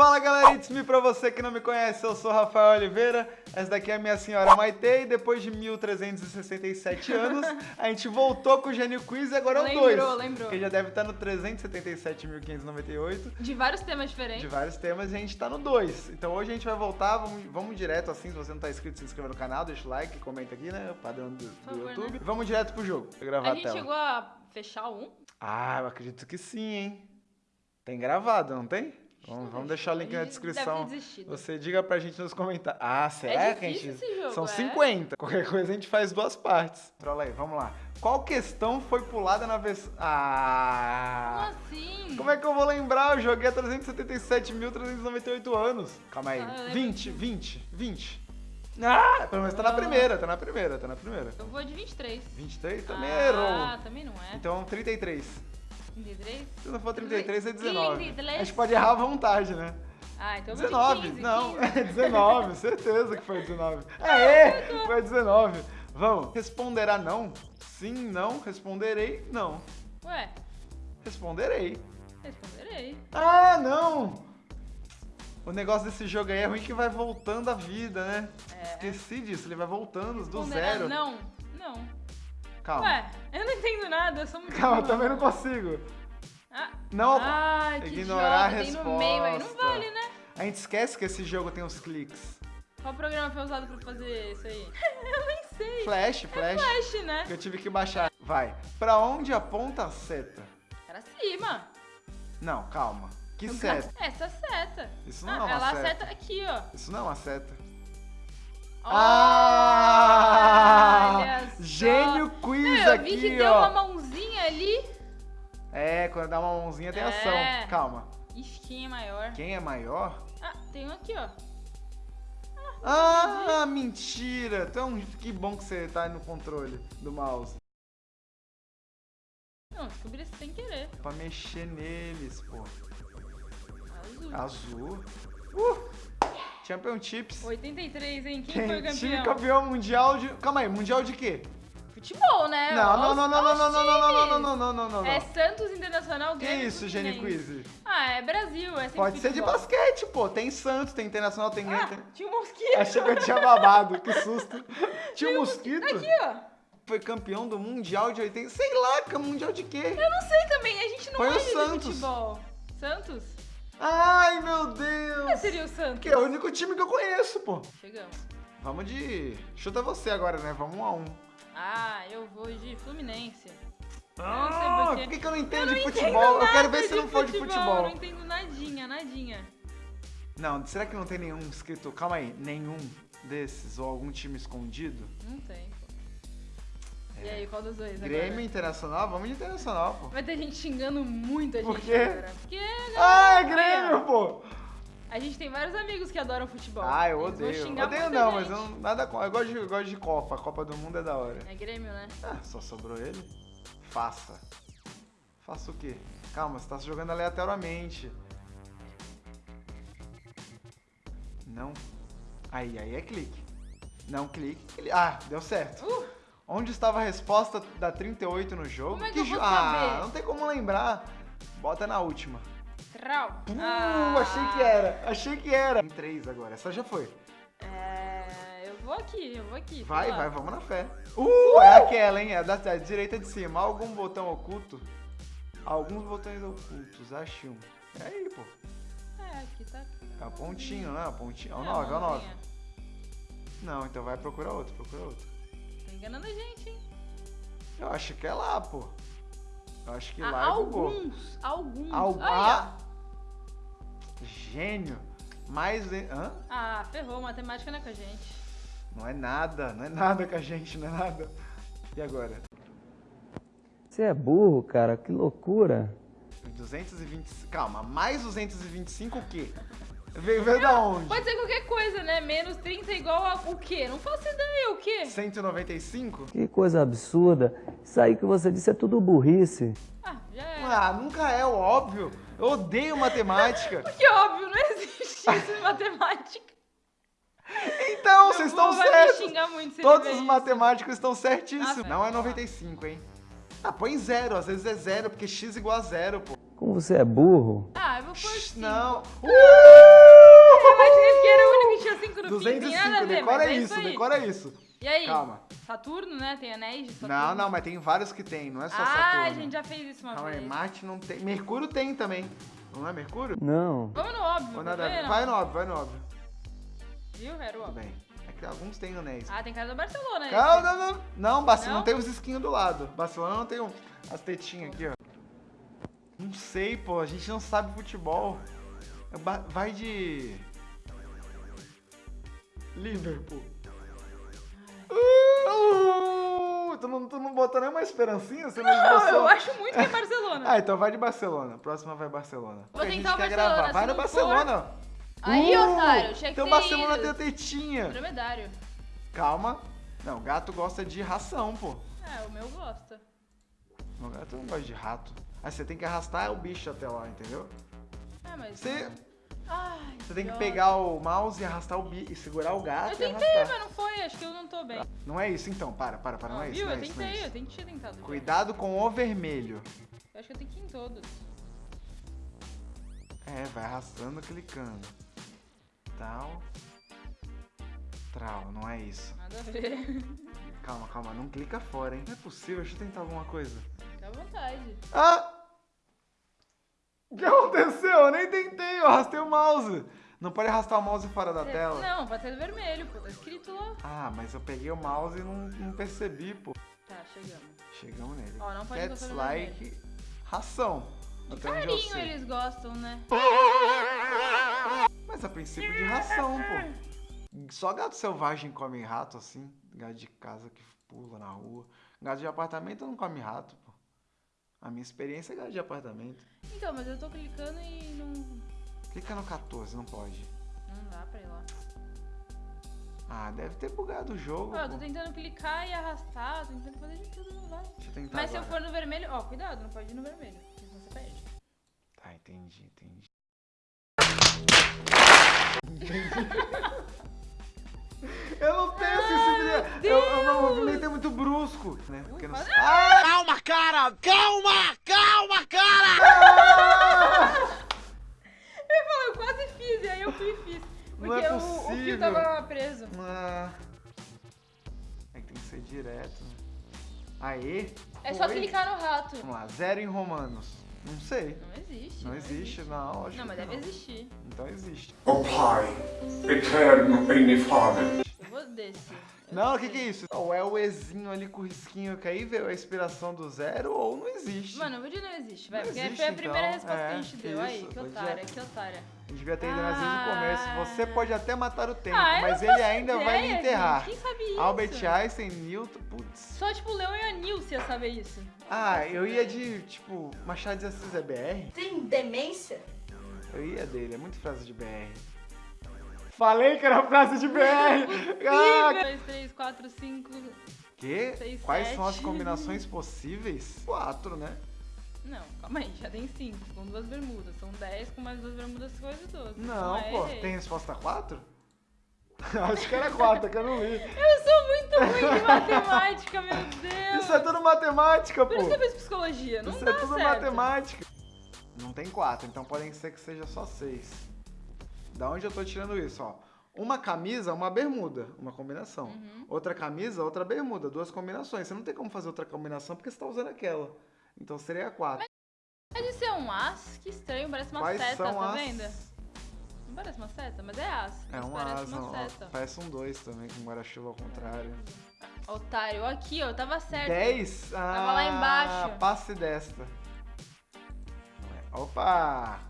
Fala galera, it's me pra você que não me conhece, eu sou Rafael Oliveira, essa daqui é a minha senhora Maite e depois de 1367 anos, a gente voltou com o Gênio Quiz e agora é o 2. Lembrou, lembrou. Que já deve estar no 377.598, De vários temas diferentes. de vários temas, e a gente tá no 2. Então hoje a gente vai voltar, vamos, vamos direto assim, se você não tá inscrito, se inscreva no canal, deixa o like, comenta aqui, né, o padrão do, do favor, YouTube. né? Vamos direto pro jogo, vou gravar A a, gente tela. chegou a fechar um. Ah, eu acredito que sim, hein. Tem gravado, não tem? Vamos, vamos deixar o link na descrição. Você diga pra gente nos comentários. Ah, será que a gente. esse jogo, São é? 50. Qualquer coisa a gente faz duas partes. Trola aí, vamos lá. Qual questão foi pulada na versão. Como Ah! assim? Como é que eu vou lembrar? Eu joguei há 377.398 anos. Calma aí. Ah, eu lembro 20, 20, 20. Ah! Pelo menos tá na Ah. primeira, tá na primeira, tá na primeira. Eu vou de 23. 23 também ah, errou. também não é. Então 33. 33? Se não for 33, é 19. 33? A gente pode errar à vontade, né? Ah, então eu vou 19, de 15. não, 15. é 19, certeza que foi 19. Aê, foi 19. Vamos, responderá não? Sim, não, responderei, não. Ué, Responderei. responderei. Ah, não! O negócio desse jogo aí é ruim que vai voltando a vida, né? É. Esqueci disso, ele vai voltando do zero. Não, não. Calma. Ué, eu não entendo nada, eu sou muito Calma, burra. também não consigo. Ah, Não, que ignorar a tem no meio aí. Não resposta. vale, né? a gente esquece que esse jogo tem os cliques. Qual programa foi usado pra fazer isso aí? eu nem sei. Flash, flash, Flash, né? que eu tive que baixar. Vai. Pra onde aponta a seta? Pra cima. Não, calma. Que seta? Essa seta. Isso não ah, é uma ela seta. seta aqui, ó. Isso não é uma seta. Olha só. Eu vi que deu ó. uma mãozinha ali. É, quando dá uma mãozinha tem É. ação. Calma. Ixi, quem é maior? Quem é maior? Ah, tem um aqui, ó. Ah, mentira. Então, que bom que você tá no controle do mouse. Não, descobri isso sem querer. Pra mexer neles, pô. Azul. Azul. Uh! Championships. 83, hein? Quem foi o Quem time campeão? campeão mundial de... Calma aí, mundial de quê? Futebol, né? Não, não, não, não, não, não, não, não, não, não, não, não, não, não, não. É Santos Internacional Que Grêmio isso, Gênio Fluminense. Quiz? Ah, é Brasil, é sempre Pode ser de basquete, pô. Tem Santos, tem Internacional, tem... Ah, tinha um mosquito. Achei que eu tinha babado, que susto. Tinha um mosquito? Aqui, ó. Foi campeão do Mundial de 80. Sei lá, que Mundial de quê? Eu não sei também, a gente não Foi o Santos. futebol. Santos? Ai, meu Quem Deus. seria o Santos? Que é o único time que eu conheço, pô. Chegamos. Vamos de. Chuta você agora, né? Vamos um a um. Ah, eu vou de Fluminense. Ah, por que, que eu não entendo Eu não de entendo futebol? Eu quero ver se não for de Eu futebol. não entendo nadinha, nadinha. Não, será que não tem nenhum escrito? Calma aí, nenhum desses ou algum time escondido? Não tem, pô. E aí, qual dos dois É. Grêmio agora? Internacional? Vamos de Internacional, pô. Vai ter gente xingando muito a gente Por quê? agora. Porque Ah, é Grêmio, pô! A gente tem vários amigos que adoram futebol. Ah, eu Eles odeio. Odeio não, mas gente. eu, nada com. Eu gosto, de, eu gosto de Copa. A Copa do Mundo é da hora. É Grêmio, né? Ah, só sobrou ele? Faça. Faça o quê? Calma, você tá jogando aleatoriamente. Não. Aí, aí é clique. Não clique. Ele- Ah, deu certo. Uh, Onde estava a resposta da 38 no jogo? Como é que eu jo- vou Ah, saber? não tem como lembrar. Bota na última. Trau. Uh, Ah, achei que era. Achei que era. Em 3 agora. Essa já foi. É, eu vou aqui, eu vou aqui. sei Vai, lá. vai, vamos na fé. Uh, é aquela, hein? É da, da direita de cima. Algum botão oculto? Alguns botões ocultos, ache um. É aí, pô. É, aqui tá. É o pontinho, né? O pontinho. É o É, 9, é o 9. mãozinha. Não, então vai procurar outro, procura outro. Tá enganando a gente, hein? Eu acho que é lá, pô. Eu acho que lá é bugou. alguns, alguns. Al- Aí, ah, gênio. Mais. Hã? Ah, ferrou, matemática não é com a gente. Não é nada, não é nada com a gente, não é nada. E agora? Você é burro, cara, que loucura. 220. Calma, mais 225 o quê? Veio, veio da onde? Pode ser qualquer coisa, né? Menos 30 é igual a o quê? Não faço ideia, o quê? 195? Que coisa absurda. Isso aí que você disse é tudo burrice. Ah, já é. Ah, nunca é o óbvio. Eu odeio matemática. Que óbvio, não existe isso em matemática. Então, Meu vocês estão certos. Todos ver os isso. matemáticos estão certíssimos. Ah, Não é velho. 95, hein? Ah, põe zero. Às vezes é zero, porque x igual a zero, pô. Você é burro. Ah, eu vou pôr 5. Não. Eu imaginei que era o único que tinha 5 no fim. Tem nada a 205, ver, decora é isso, aí. decora isso. E aí? Calma. Saturno, né? Tem anéis de Saturno. Não, não, mas tem vários que tem, não é só Ah, Saturno. a gente já fez isso uma Calma aí, vez. Marte não tem. Mercúrio tem também. Não é Mercúrio? Não. Vamos no óbvio, nada ver? Vai no óbvio, vai no óbvio. Viu? Era o Tudo óbvio. bem. É que alguns têm anéis. Ah, tem cara do Barcelona aí. Calma, não, não. Não, Barcelona Não? tem os esquinhos do lado. Barcelona não tem um- as tetinhas aqui, ó. Não sei, pô. A gente não sabe futebol. É Vai de. Liverpool. Uh, tu, não, tu não botou nenhuma esperancinha? Você não, Não, eu acho muito que é Barcelona. Ah, então vai de Barcelona. Próxima vai Barcelona. Vou tentar o Barcelona, gravar. Vai no Barcelona. Aí, Uh, otário, tinha que Então Barcelona ido. tem a tetinha. Dromedário. Calma. Não, gato gosta de ração, pô. É, o meu gosta. Meu gato não gosta de rato. Aí você tem que arrastar o bicho até lá, entendeu? É, mas... Você, Ai, você tem que pegar o mouse e arrastar o bicho, e segurar o gato Eu e tentei, arrastar. mas não foi. Acho que eu não tô bem. Não é isso então, para, para, para, não é isso, viu? não é eu isso, não é tentei, eu isso. ter tentado. já. Cuidado com o vermelho. Eu acho que eu tenho que ir em todos. É, vai arrastando, clicando. Tal. Trau, não é isso. Nada a ver. Calma, calma, não clica fora, hein? Não é possível, deixa eu tentar alguma coisa. À vontade. Ah! O que aconteceu? Eu nem tentei, eu arrastei o mouse. Não pode arrastar o mouse fora da tela. Não, pode ser vermelho, pô. Tá escrito lá. Ah, mas eu peguei o mouse e não, não percebi, pô. Tá, chegamos. Chegamos nele. Ó, não pode Cats like ração. De carinho eles gostam, né? Mas a princípio de ração, pô. Só gato selvagem come rato assim. Gato de casa que pula na rua. Gato de apartamento não come rato, pô. A minha experiência é gato de apartamento. Então, mas eu tô clicando e não... Clica no 14, não pode. Não dá pra ir lá. Ah, deve ter bugado o jogo. Ó, eu pô. tô tentando clicar e arrastar, tô tentando fazer de tudo, não vai. Deixa eu tentar Mas se eu agora. for no vermelho, ó, cuidado, não pode ir no vermelho, porque senão você perde. Tá, entendi, entendi. Eu não tenho Eu, eu não movimentei muito brusco, né? Porque não... Ah! Calma, cara! Calma! Calma, cara! Eu ia falar, eu quase fiz, e aí eu fui e fiz. Porque Não é o- o, fio tava preso. Ah. É que tem que ser direto, né? Aê! É só clicar no rato. Vamos lá, zero em romanos. Não sei. Não existe. Não existe, não. lógico Não, mas que deve existir. Então existe. O Pai, eterno e inefável. Eu vou desse. Não, o que, que é isso? Ou é o Ezinho ali com o risquinho que aí veio a inspiração do zero, ou não existe. Mano, o vídeo não existe, vai. Não Porque existe, foi a primeira então. resposta que a É, gente deu. Aí, isso, que pois otária, é. que otária. A gente devia ter ido nas vezes no começo. Você Ah. pode até matar o tempo, Ah, eu mas não ele faço ainda vai me ideia, enterrar. gente. Quem sabe isso? Albert Einstein, Newton, putz. Só tipo o Leão e a Nilce ia saber isso. Ah, eu ia de, tipo, Machado de Assis é BR? Tem demência? Eu ia dele, é muito frase de BR. Falei que era frase de BR! ah, 2, 3, 4, 5. que? Seis, Quais são as combinações possíveis? Quatro, né? Não, calma aí, já tem 5 com duas bermudas. São 10 com mais duas bermudas, coisa 12. Não, é, pô. Tem resposta quatro? Acho que era quatro, que eu não li. Eu sou muito ruim de matemática, meu Deus. Isso é tudo matemática, Por pô. isso que eu fiz psicologia, não Isso dá é tudo certo. matemática. Não tem quatro, então podem ser que seja só seis. Da onde eu tô tirando isso, ó? Uma camisa, uma bermuda, uma combinação. Uhum. Outra camisa, outra bermuda, duas combinações. Você não tem como fazer outra combinação porque você tá usando aquela. Então seria quatro. Mas isso é um as? Que estranho, parece uma Quais seta, tá as... vendo? Não parece uma seta, mas é as. É um parece asa, uma ó, seta. parece um dois também, com guarda-chuva ao contrário. Otário, aqui, ó, tava certo. Dez? Ah, Tava lá embaixo. passe desta. Opa!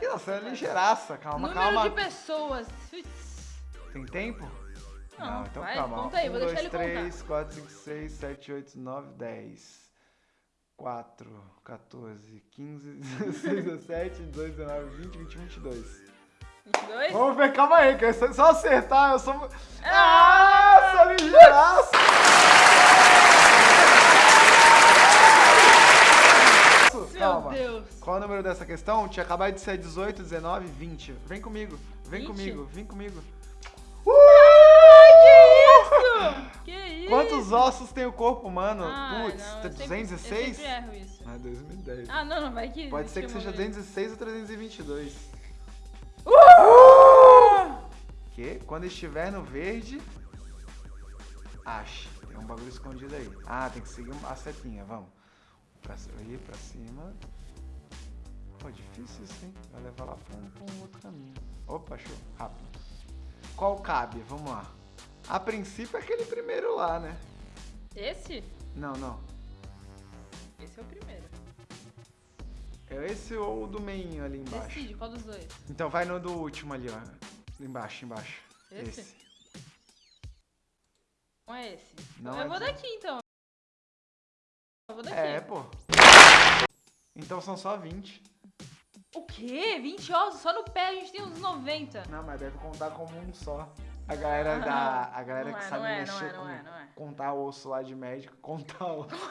Que nossa, é ligeiraça. Calma, Número calma. de pessoas. Tem tempo? Não, então vai, calma. ó. conta aí, um, vou dois, deixar ele contar. 3, 4, 5, 6, 7, 8, 9, 10. 4, 14, 15, 16, 17, 18, 19, 20, 21, 22. 22? Vamos ver, calma aí, que é só acertar, eu sou... Ah, sou ligeiraço! Meu Calma. Deus. Qual o número dessa questão? Tinha acabado de ser 18, 19, 20. Vem comigo, vem 20? comigo, vem comigo. Ai, que isso? Que isso? Quantos ossos tem o corpo humano? Ah, Putz, não, tá eu sempre- 206? Eu sempre erro isso. Ah, 2010. Ah, não, não, vai que... Pode ser que seja ver. 206 ou 322. Que? Quando estiver no verde, ache. Tem um bagulho escondido aí. Ah, tem que seguir a setinha, vamos. Pra, ir pra cima. Pô, difícil isso, hein? Vai levar lá pra um, pra um outro caminho. Opa, show. Rápido. Qual cabe? Vamos lá. A princípio é aquele primeiro lá, né? Esse? Não, não. Esse é o primeiro. É esse ou o do meinho ali embaixo? Decide, qual dos dois? Então vai no do último ali, ó. Embaixo, embaixo. Esse? Não é esse. Não eu é vou esse. daqui, então. Então são só 20. O quê? 20 ossos? Só no pé a gente tem uns 90. Não, mas deve contar como um só. A galera da. A galera Não que é, sabe não é, mexer não é, não é, não é. contar osso lá de médico, contar osso.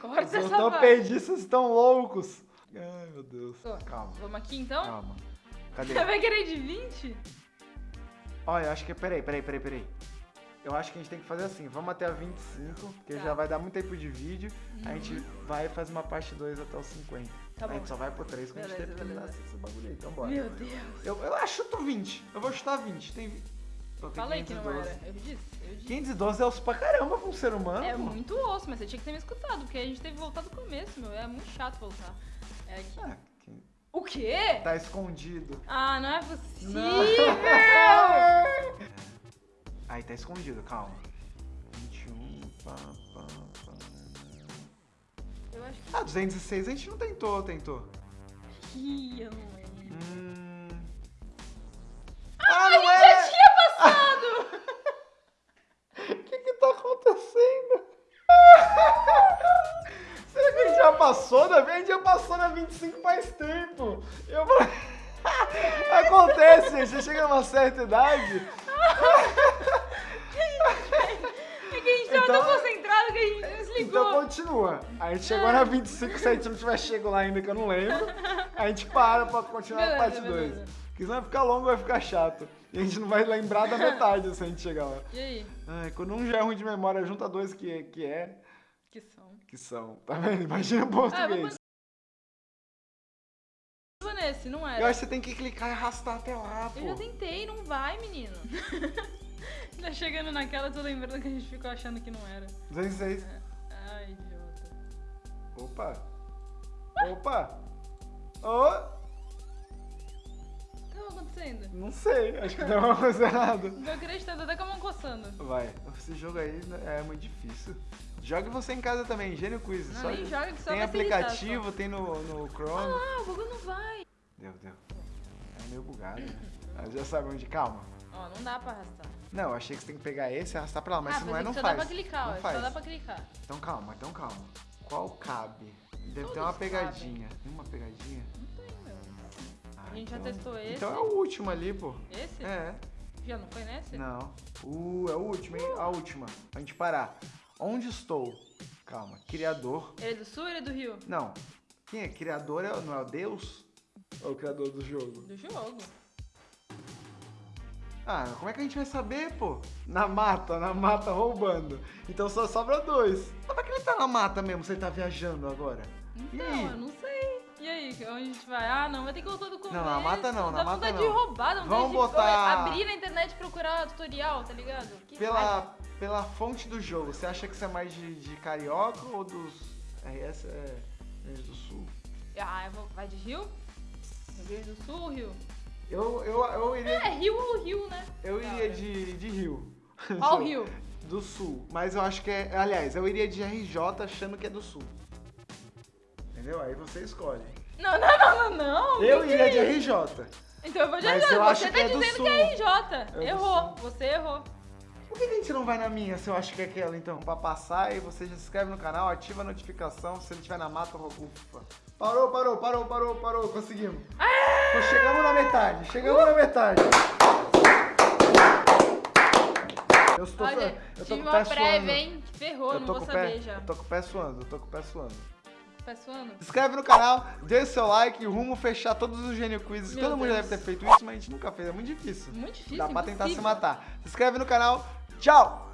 Corta Os essa ortopedistas estão loucos. Ai, meu Deus. Tô. Calma, Vamos aqui, então? calma. Cadê? Você vai querer de 20? Olha, eu acho que. Peraí, peraí, peraí, peraí. Eu acho que a gente tem que fazer assim, vamos até a 25, porque Tá. já vai dar muito tempo de vídeo. A gente vai e faz uma parte 2 até os 50. Tá a gente só vai pro 3 quando a gente terminar esse bagulho aí. Então bora. Meu Deus. Eu, eu acho chuto 20. Eu vou chutar 20. Tem. vi- Pô, tem Falei que não 512. era. Eu disse, eu disse. 512 é osso pra caramba pra um ser humano. É pô. muito osso, mas você tinha que ter me escutado, porque a gente teve que voltar do começo, meu. É muito chato voltar. É aqui. Ah, que- O quê? Tá escondido. Ah, não é possível! Aí tá escondido, calma. 21. Pá, pá, pá. Eu acho que. Ah, 206 a gente não tentou, tentou. Ih, eu não lembro. Hum. Ah, não Já é! tinha passado! O que que tá acontecendo? Será que a gente já passou da A gente já passou na 25 faz tempo. Eu... Acontece, gente. Você chega numa certa idade. É que a gente tava Então- tão concentrado que a gente desligou. Então continua. A gente chegou na 25, se a gente não tiver chego lá ainda, que eu não lembro, a gente para pra continuar a parte 2. beleza. Porque senão vai ficar longo, vai ficar chato. E a gente não vai lembrar da metade se a gente chegar lá. E aí? Ai, quando um já é ruim de memória, junta dois que, que é, Que som. que são. Tá vendo? Imagina Ah, português. Vou nesse, não era. Eu acho que você tem que clicar e arrastar até lá, pô. Eu já tentei, não vai, menino. tá chegando naquela, tô lembrando que a gente ficou achando que não era. 206. Ai, idiota. Opa! Opa! Ô! O que tava acontecendo? Não sei, acho que deu uma coisa errada. Tô acreditando, até com a mão coçando. Vai, esse jogo aí é muito difícil. Jogue você em casa também, Gênio Quiz. Não, só- nem só tem irritar, aplicativo, tem no, no Chrome. Ah, o bagulho não vai. Deu, deu. É meio bugado, né? Mas já sabe onde, calma. Ó, não dá pra arrastar. Não, eu achei que você tem que pegar esse e arrastar pra lá, mas ah, se não é, pensei não que só faz. dá pra clicar, não ó. faz. Só dá pra clicar. Então calma, então calma. Qual cabe? Deve ter Todos uma pegadinha. Tem uma pegadinha? Não tem, meu. Ah, A gente já então- testou esse. Então é o último ali, pô. Esse? É. Já não foi nesse? Não. Uh, é o último, hein? A última. Pra gente parar. Onde estou? Calma. Criador. Ele é do sul ou ele é do rio? Não. Quem é? Criador é, não é o Deus? Ou o criador do jogo? Do jogo. Ah, como é que a gente vai saber, pô? Na mata, na mata roubando. Então só sobra dois. Como é que ele tá na mata mesmo, se ele tá viajando agora? Então, eu não sei. E aí, onde a gente vai? Ah, não, vai ter que voltar do começo. Não, na mata não, na Dá mata vontade não. de roubar, dá vontade Vamos de botar- abrir na internet e procurar tutorial, tá ligado? Que raiva. Pela, pela fonte do jogo, você acha que isso é mais de, de carioca ou dos RS é do Sul? Ah, eu vou... vai de rio? Rio Grande do Sul Rio? Eu, eu, eu iria, É, rio ou rio, né? eu iria hora. de, de Rio. Qual rio? Do Sul. Mas eu acho que é. Aliás, eu iria de RJ achando que é do Sul. Entendeu? Aí você escolhe. Não, não, não, não, não. Eu que iria que de é? RJ. Então eu vou de Mas RJ. Você tá é do dizendo que é RJ. É errou. Você errou. Por que a gente não vai na minha se eu acho que é aquela, então? Pra passar e você já se inscreve no canal, ativa a notificação. Se ele estiver na mata, ufa. Parou, parou, parou, parou, parou. Conseguimos. Então, chegamos na metade, chegamos na metade. Eu estou, Olha, eu tô tive com o pé uma prévia, suando. hein? Ferrou, Eu não vou com o saber pé, já. eu tô com o pé suando, eu tô com o pé suando. Pé suando? Se inscreve no canal, deixa o seu like, rumo fechar todos os Gênio Quizzes. Meu Todo mundo Deus. deve ter feito isso, mas a gente nunca fez, é muito difícil. Muito difícil, Dá pra tentar se impossível. matar. Se inscreve no canal, Tchau!